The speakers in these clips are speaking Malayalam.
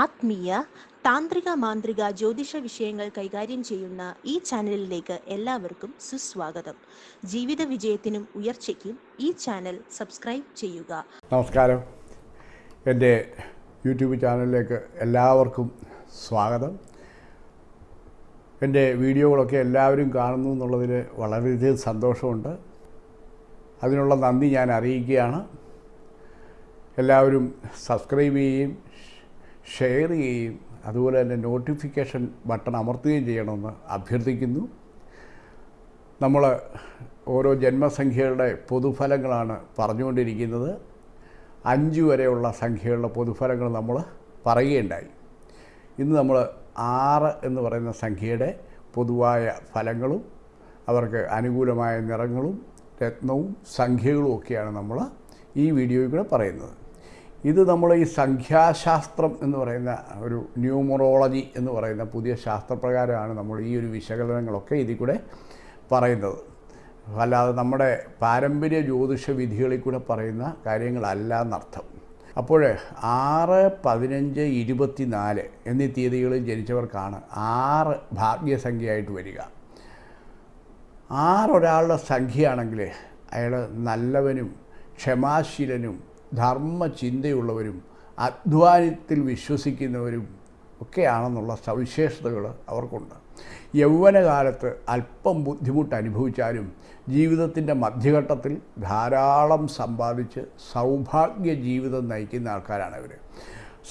ആത്മീയ താന്ത്രിക മാന്ത്രിക ജ്യോതിഷ വിഷയങ്ങൾ കൈകാര്യം ചെയ്യുന്ന ഈ ചാനലിലേക്ക് എല്ലാവർക്കും സുസ്വാഗതം. ജീവിത വിജയത്തിനും ഉയർച്ചയ്ക്കും ഈ ചാനൽ സബ്സ്ക്രൈബ് ചെയ്യുക. നമസ്കാരം. എന്റെ യൂട്യൂബ് ചാനലിലേക്ക് എല്ലാവർക്കും സ്വാഗതം. എന്റെ വീഡിയോകളൊക്കെ എല്ലാവരും കാണുന്നു എന്നുള്ളതിൽ വളരെയധികം സന്തോഷമുണ്ട്. അതിനുള്ള നന്ദി ഞാൻ അറിയിക്കുകയാണ്. എല്ലാവരും സബ്സ്ക്രൈബ് ചെയ്യുകയും ഷെയർ ചെയ്യുകയും അതുപോലെ തന്നെ നോട്ടിഫിക്കേഷൻ ബട്ടൺ അമർത്തുകയും ചെയ്യണമെന്ന് അഭ്യർത്ഥിക്കുന്നു. നമ്മൾ ഓരോ ജന്മസംഖ്യകളുടെ പൊതുഫലങ്ങളാണ് പറഞ്ഞുകൊണ്ടിരിക്കുന്നത്. അഞ്ച് വരെയുള്ള സംഖ്യകളുടെ പൊതുഫലങ്ങൾ നമ്മൾ പറയുകയുണ്ടായി. ഇന്ന് നമ്മൾ ആറ് എന്ന് പറയുന്ന സംഖ്യയുടെ പൊതുവായ ഫലങ്ങളും അവർക്ക് അനുകൂലമായ നിറങ്ങളും രത്നവും സംഖ്യകളും ഒക്കെയാണ് നമ്മൾ ഈ വീഡിയോയിൽ കൂടെ പറയുന്നത്. ഇത് നമ്മൾ ഈ സംഖ്യാശാസ്ത്രം എന്ന് പറയുന്ന ഒരു ന്യൂമറോളജി എന്ന് പറയുന്ന പുതിയ ശാസ്ത്രപ്രകാരമാണ് നമ്മൾ ഈ ഒരു വിശകലനങ്ങളൊക്കെ ഇതിൽ കൂടെ പറയുന്നത്. അല്ലാതെ നമ്മുടെ പാരമ്പര്യ ജ്യോതിഷ വിധികളിൽ കൂടെ പറയുന്ന കാര്യങ്ങളല്ല എന്നർത്ഥം അപ്പോൾ ആറ് പതിനഞ്ച് ഇരുപത്തിനാല് എന്നീ തീയതികളിൽ ജനിച്ചവർക്കാണ് ആറ് ഭാഗ്യസംഖ്യയായിട്ട് വരിക. ആറൊരാളുടെ സംഖ്യയാണെങ്കിൽ അയാൾ നല്ലവനും ക്ഷമാശീലനും ധർമ്മചിന്തയുള്ളവരും അധ്വാനത്തിൽ വിശ്വസിക്കുന്നവരും ഒക്കെയാണെന്നുള്ള സവിശേഷതകൾ അവർക്കുണ്ട്. യൗവനകാലത്ത് അല്പം ബുദ്ധിമുട്ട് അനുഭവിച്ചാലും ജീവിതത്തിന്റെ മധ്യഘട്ടത്തിൽ ധാരാളം സമ്പാദിച്ച് സൗഭാഗ്യ ജീവിതം നയിക്കുന്ന ആൾക്കാരാണ് ഇവർ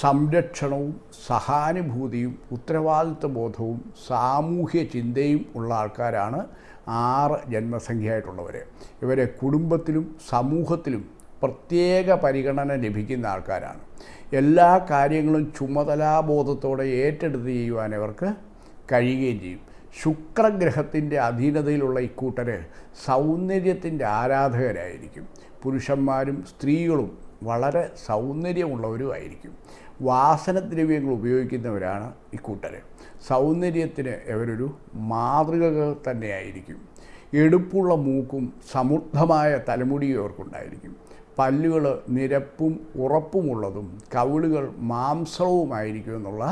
സംരക്ഷണവും സഹാനുഭൂതിയും ഉത്തരവാദിത്വ ബോധവും സാമൂഹ്യ ചിന്തയും ഉള്ള ആൾക്കാരാണ് ആറ് ജന്മസംഖ്യയായിട്ടുള്ളവർ ഇവരെ കുടുംബത്തിലും സമൂഹത്തിലും പ്രത്യേക പരിഗണന ലഭിക്കുന്ന ആൾക്കാരാണ്. എല്ലാ കാര്യങ്ങളും ചുമതലാബോധത്തോടെ ഏറ്റെടുത്ത് ചെയ്യുവാൻ അവർക്ക് കഴിയുകയും ചെയ്യും. ശുക്രഗ്രഹത്തിന്റെ അധീനതയിലുള്ള ഇക്കൂട്ടർ സൗന്ദര്യത്തിന്റെ ആരാധകരായിരിക്കും. പുരുഷന്മാരും സ്ത്രീകളും വളരെ സൗന്ദര്യമുള്ളവരുമായിരിക്കും. വാസനദ്രവ്യങ്ങൾ ഉപയോഗിക്കുന്നവരാണ് ഇക്കൂട്ടർ സൗന്ദര്യത്തിന് അവരൊരു മാതൃക തന്നെയായിരിക്കും. എടുപ്പുള്ള മൂക്കും സമൃദ്ധമായ തലമുടിയും ഇവർക്കുണ്ടായിരിക്കും. പല്ലുകൾ നിരപ്പും ഉറപ്പുമുള്ളതും കവിളുകൾ മാംസവുമായിരിക്കും എന്നുള്ള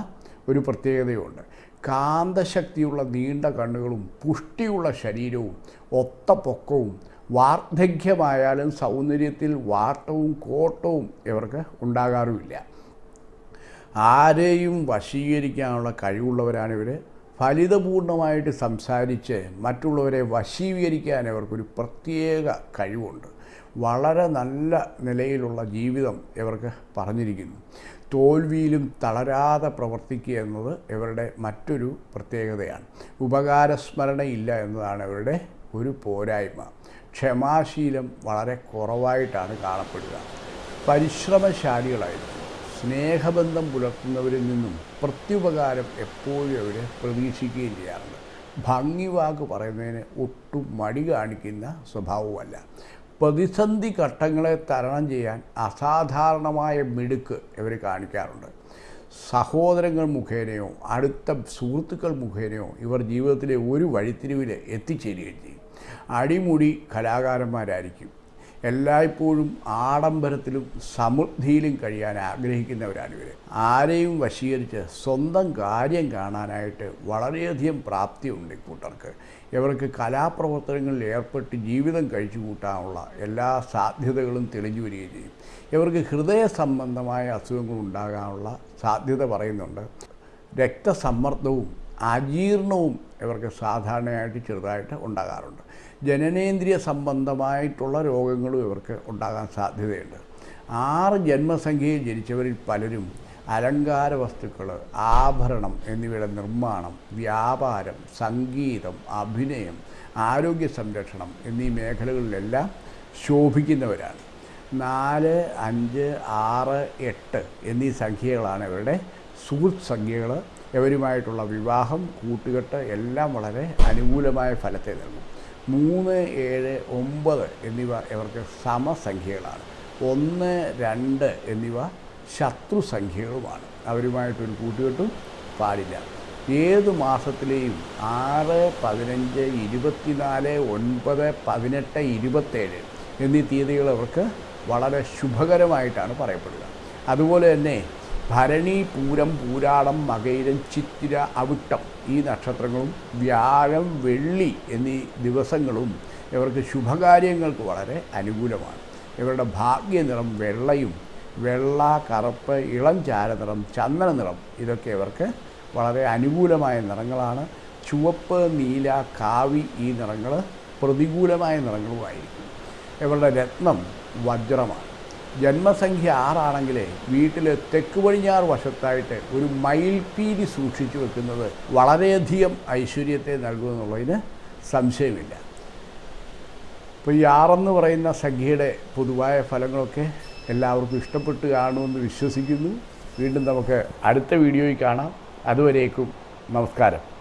ഒരു പ്രത്യേകതയുണ്ട്. കാന്തശക്തിയുള്ള നീണ്ട കണ്ണുകളും പുഷ്ടിയുള്ള ശരീരവും ഒത്ത പൊക്കവും വാർദ്ധക്യമായാലും സൗന്ദര്യത്തിൽ വാട്ടവും കോട്ടവും ഇവർക്ക് ഉണ്ടാകാറുമില്ല. ആരെയും വശീകരിക്കാനുള്ള കഴിവുള്ളവരാണ് ഇവർ ഫലിതപൂർണമായിട്ട് സംസാരിച്ച് മറ്റുള്ളവരെ വശീകരിക്കാൻ അവർക്കൊരു പ്രത്യേക കഴിവുണ്ട്. വളരെ നല്ല നിലയിലുള്ള ജീവിതം ഇവർക്ക് പറഞ്ഞിരിക്കുന്നു. തോൽവിയിലും തളരാതെ പ്രവർത്തിക്കുക എന്നത് ഇവരുടെ മറ്റൊരു പ്രത്യേകതയാണ്. ഉപകാരസ്മരണയില്ല എന്നതാണ് ഇവരുടെ ഒരു പോരായ്മ. ക്ഷമാശീലം വളരെ കുറവായിട്ടാണ് കാണപ്പെടുക. പരിശ്രമശാലികളായിരിക്കും. സ്നേഹബന്ധം പുലർത്തുന്നവരിൽ നിന്നും പ്രത്യുപകാരം എപ്പോഴും അവർ പ്രതീക്ഷിക്കുകയും ചെയ്യാറുണ്ട്. ഭംഗിവാക്ക് പറയുന്നതിന് ഒട്ടും മടി കാണിക്കുന്ന സ്വഭാവമല്ല പ്രതിസന്ധി ഘട്ടങ്ങളെ തരണം ചെയ്യാൻ അസാധാരണമായ മിടുക്ക് ഇവർ കാണിക്കാറുണ്ട്. സഹോദരങ്ങൾ മുഖേനയോ അടുത്ത സുഹൃത്തുക്കൾ മുഖേനയോ ഇവർ ജീവിതത്തിലെ ഒരു വഴിത്തിരിവിൽ എത്തിച്ചേരുകയും ചെയ്യും. അടിമുടി കലാകാരന്മാരായിരിക്കും. എല്ലായ്പ്പോഴും ആഡംബരത്തിലും സമൃദ്ധിയിലും കഴിയാൻ ആഗ്രഹിക്കുന്നവരാണ് ഇവർ ആരെയും വശീകരിച്ച് സ്വന്തം കാര്യം കാണാനായിട്ട് വളരെയധികം പ്രാപ്തിയുണ്ട് ഇക്കൂട്ടർക്ക് ഇവർക്ക് കലാപ്രവർത്തനങ്ങളിൽ ഏർപ്പെട്ട് ജീവിതം കഴിച്ചു കൂട്ടാനുള്ള എല്ലാ സാധ്യതകളും തെളിഞ്ഞു വരികയും ചെയ്യും. ഇവർക്ക് ഹൃദയ സംബന്ധമായ അസുഖങ്ങൾ ഉണ്ടാകാനുള്ള സാധ്യത പറയുന്നുണ്ട്. രക്തസമ്മർദ്ദവും അജീർണവും ഇവർക്ക് സാധാരണയായിട്ട് ചെറുതായിട്ട് ഉണ്ടാകാറുണ്ട്. ജനനേന്ദ്രിയ സംബന്ധമായിട്ടുള്ള രോഗങ്ങളും ഇവർക്ക് ഉണ്ടാകാൻ സാധ്യതയുണ്ട്. ആറ് ജന്മസംഖ്യയിൽ ജനിച്ചവരിൽ പലരും അലങ്കാര വസ്തുക്കൾ ആഭരണം എന്നിവയുടെ നിർമ്മാണം വ്യാപാരം സംഗീതം അഭിനയം ആരോഗ്യ സംരക്ഷണം എന്നീ മേഖലകളിലെല്ലാം ശോഭിക്കുന്നവരാണ്. നാല് അഞ്ച് ആറ് എട്ട് എന്നീ സംഖ്യകളാണ് ഇവരുടെ സുഹൃത്ത് സംഖ്യകൾ ഇവരുമായിട്ടുള്ള വിവാഹം കൂട്ടുകെട്ട് എല്ലാം വളരെ അനുകൂലമായ ഫലത്തെ നൽകും. മൂന്ന് ഏഴ് ഒമ്പത് എന്നിവ ഇവർക്ക് സമസംഖ്യകളാണ്. ഒന്ന് രണ്ട് എന്നിവ ശത്രുസംഖ്യകളുമാണ്. അവരുമായിട്ടൊരു കൂട്ടുകെട്ടും പാടില്ല. ഏത് മാസത്തിലെയും ആറ് പതിനഞ്ച് ഇരുപത്തിനാല് ഒൻപത് പതിനെട്ട് ഇരുപത്തേഴ് എന്നീ തീയതികൾ അവർക്ക് വളരെ ശുഭകരമായിട്ടാണ് പറയപ്പെടുക. അതുപോലെ തന്നെ ഭരണി പൂരം പൂരാടം മകയിരം ചിത്തിര അവിട്ടം ഈ നക്ഷത്രങ്ങളും വ്യാഴം വെള്ളി എന്നീ ദിവസങ്ങളും ഇവർക്ക് ശുഭകാര്യങ്ങൾക്ക് വളരെ അനുകൂലമാണ്. ഇവരുടെ ഭാഗ്യനിറം വെള്ളയും വെള്ള കറുപ്പ് ഇളം ചാരനിറം ചന്ദന നിറം ഇതൊക്കെ ഇവർക്ക് വളരെ അനുകൂലമായ നിറങ്ങളാണ്. ചുവപ്പ് നീല കാവി ഈ നിറങ്ങൾ പ്രതികൂലമായ നിറങ്ങളുമായിരിക്കും. ഇവരുടെ രത്നം വജ്രമാണ്. ജന്മസംഖ്യ ആറാണെങ്കിൽ വീട്ടിൽ തെക്ക് പടിഞ്ഞാറ് വശത്തായിട്ട് ഒരു മയിൽപ്പീലി സൂക്ഷിച്ചു വെക്കുന്നത് വളരെയധികം ഐശ്വര്യത്തെ നൽകുമെന്നുള്ളതിന് സംശയമില്ല. ഇപ്പോൾ ഈ ആറെന്ന് പറയുന്ന സംഖ്യയുടെ പൊതുവായ ഫലങ്ങളൊക്കെ എല്ലാവർക്കും ഇഷ്ടപ്പെട്ട് കാണുമെന്ന് വിശ്വസിക്കുന്നു. വീണ്ടും നമുക്ക് അടുത്ത വീഡിയോയിൽ കാണാം. അതുവരേക്കും നമസ്കാരം.